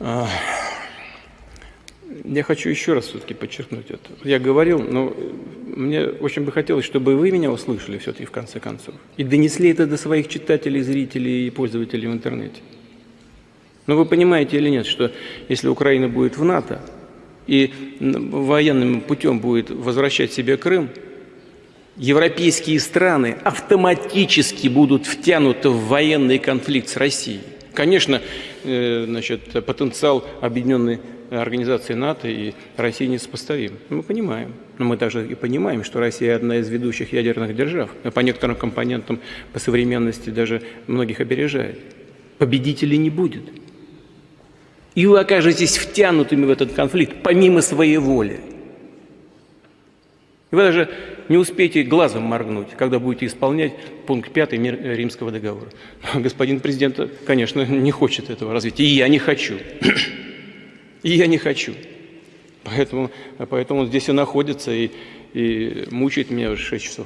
Я хочу еще раз все-таки подчеркнуть это. Я говорил, но мне очень бы хотелось, чтобы вы меня услышали все-таки в конце концов. И донесли это до своих читателей, зрителей и пользователей в интернете. Но вы понимаете или нет, что если Украина будет в НАТО и военным путем будет возвращать себе Крым, европейские страны автоматически будут втянуты в военный конфликт с Россией. Конечно, значит, потенциал объединенной организации НАТО и России несопоставим. Мы понимаем. Но мы также и понимаем, что Россия одна из ведущих ядерных держав. По некоторым компонентам, по современности даже многих опережает. Победителей не будет. И вы окажетесь втянутыми в этот конфликт помимо своей воли. Вы даже не успеете глазом моргнуть, когда будете исполнять пункт 5 Римского договора. Господин президент, конечно, не хочет этого развития, и я не хочу. И я не хочу. Поэтому, поэтому он здесь и находится, и, и мучает меня уже 6 часов.